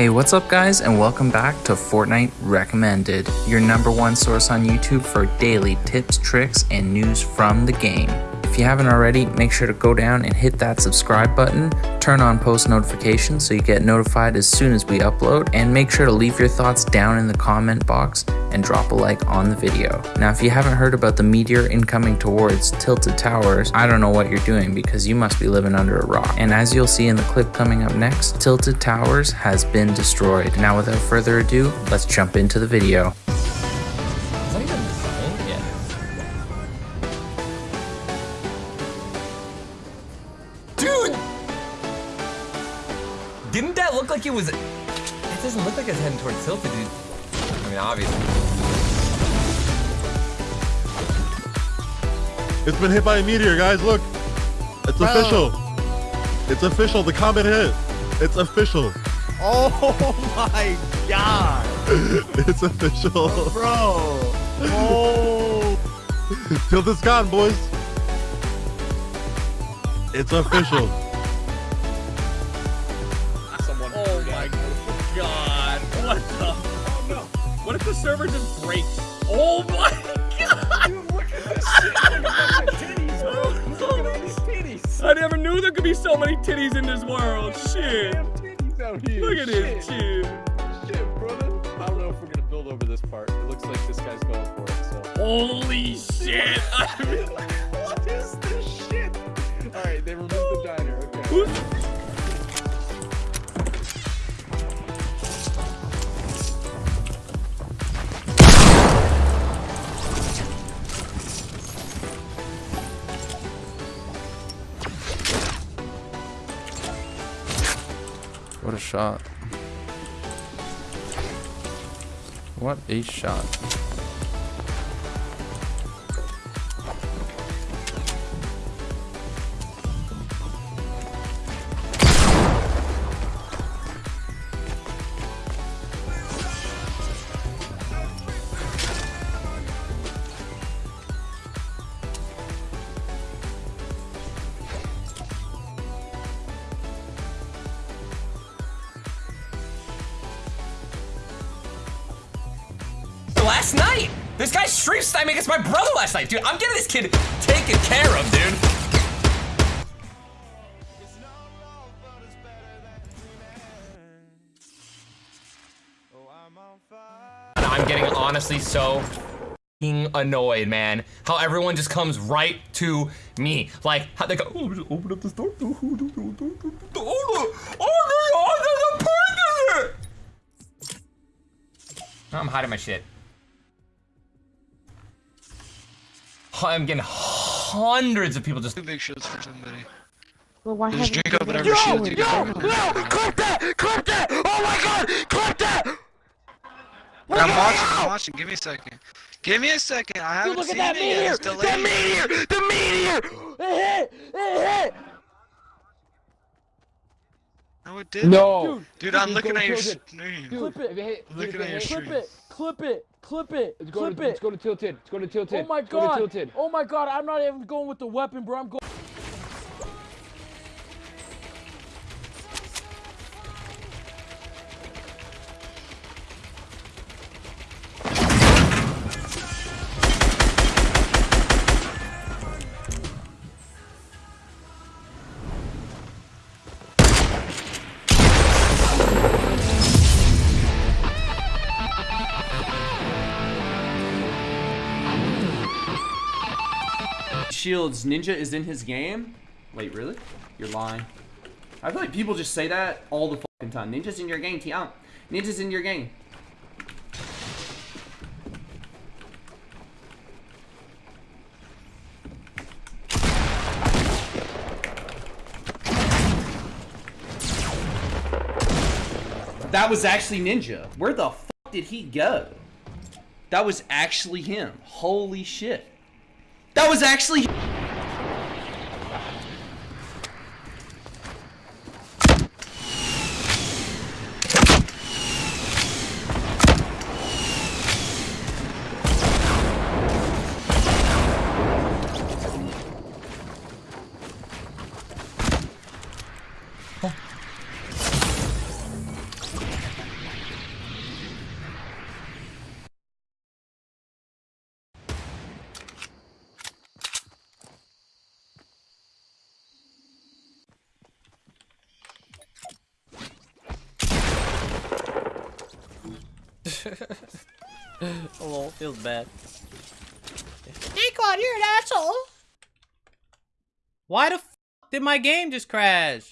Hey, what's up guys and welcome back to Fortnite Recommended, your number one source on YouTube for daily tips, tricks, and news from the game. If you haven't already, make sure to go down and hit that subscribe button, turn on post notifications so you get notified as soon as we upload, and make sure to leave your thoughts down in the comment box and drop a like on the video. Now if you haven't heard about the meteor incoming towards Tilted Towers, I don't know what you're doing because you must be living under a rock. And as you'll see in the clip coming up next, Tilted Towers has been destroyed. Now without further ado, let's jump into the video. Dude! Didn't that look like it was... It doesn't look like it's heading towards Tilted, dude. I mean, obviously. It's been hit by a meteor, guys. Look. It's Bro. official. It's official. The comet hit. It's official. Oh my god, it's official. bro! Oh, Till this gone, boys. It's official. someone. Oh my god. What the? Oh no. What if the server just breaks? Oh my god. Dude, look at this shit! Look at the titties, bro! Look at all these titties! I never knew there could be so many titties in this world. Shit. Damn titties out here! Look at this shit. shit. Shit, brother! I don't know if we're gonna build over this part. It looks like this guy's going for it. So. Holy shit. what is this shit? All right, they removed the diner. Okay. Who's What a shot. What a shot. Last night! This guy stream sniping against my brother last night, dude. I'm getting this kid taken care of, dude. I'm getting honestly so annoyed, man. How everyone just comes right to me. Like, how they go, oh, just open up the store. Oh, there's a in! I'm hiding my shit. I'm getting hundreds of people just. Two big shields for somebody. Well, why Just haven't drink you up been whatever shield you doing got. that? clip that! Clip that! Oh my god! Clip that! I'm watching, I'm watching. Give me a second. Give me a second. I haven't Dude, look seen at that it meteor! It's The meteor! The meteor! It hit! It hit! No, it didn't. No. Dude, I'm looking at your kill it. stream. Dude, Clip it. If it Look at your hit, stream. Clip it! Clip it! Clip it! Let's go Clip to, it! let's go to oh tilted. Let's go to tilted. Oh my go god! tilted. Oh my god! I'm not even going with the weapon, bro. I'm going. Shields, Ninja is in his game? Wait, really? You're lying. I feel like people just say that all the fucking time. Ninja's in your game, Tian. Ninja's in your game. That was actually Ninja. Where the fuck did he go? That was actually him. Holy shit. That was actually oh, feels bad. Nikon, you're an asshole. Why the f did my game just crash?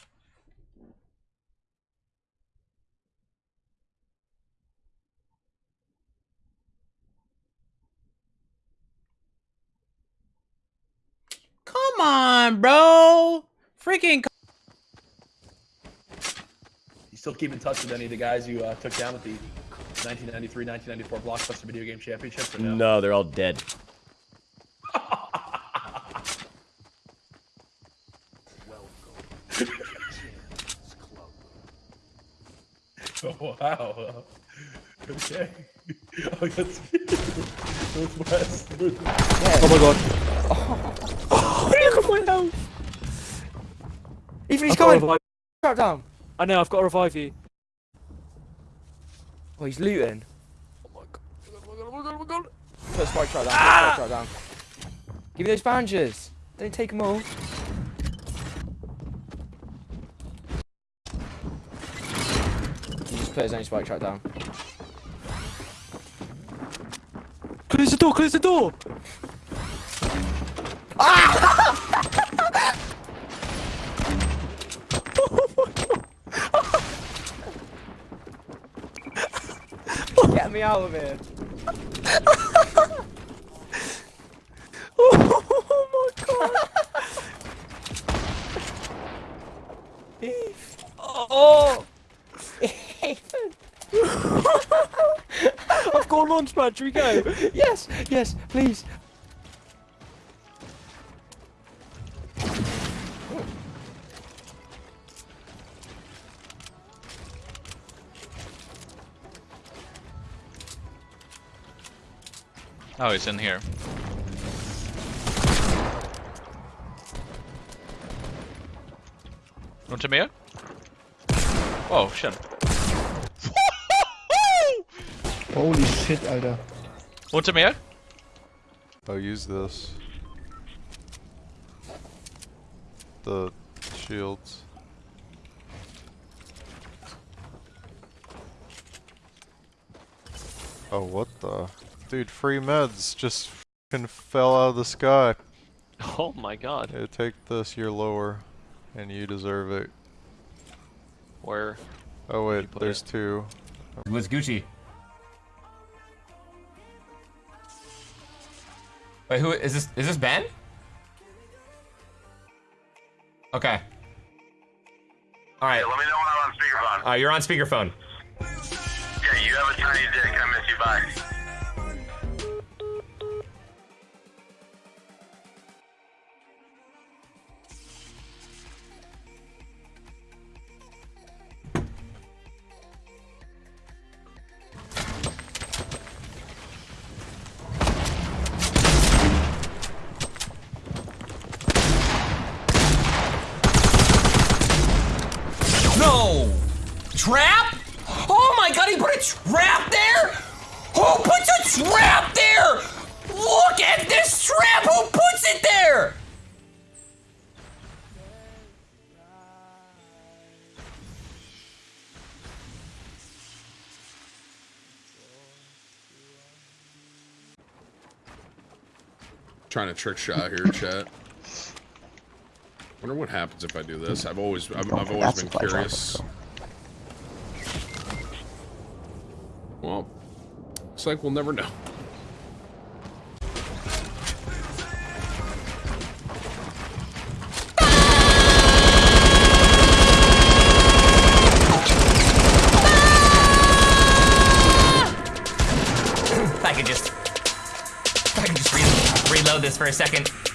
Come on, bro. Freaking. You still keep in touch with any of the guys you uh, took down at the 1993-1994 Blockbuster Video Game Championships? Or no? No, they're all dead. Oh, wow. Okay. Oh, that's Northwest. Oh my god. Oh, look at my health. Even he's I've got to coming. revive- down. I know, I've got to revive you. Oh, he's looting. Oh my god, oh my god, oh my god, oh my god. Put a spike trap down. Put a spike trap down. Give me those bandages. Don't take them all. He just put his own spike trap down. Close the door, close the door! Get ah! Me out of here. oh my god! oh! I've got a launch pad, should we go? yes, yes, please. Oh, he's in here. Want to me? Oh, shit. Holy shit, Alter. Want to me? Oh, use this. The shields. Oh, what the? Dude, free meds just f***ing fell out of the sky. Oh my god. Yeah, take this, you're lower. And you deserve it. Where? Oh wait, there's it? two. What's Gucci? Wait, who is this? Is this Ben? Okay. All right. Let me know when I'm on speakerphone. Uh, you're on speakerphone. Yeah, you have a tiny dick. I miss you. Bye. Trying to trick shot here, chat. Wonder what happens if I do this. I've always, I've, I've always been curious. Well, looks like we'll never know. This for a second.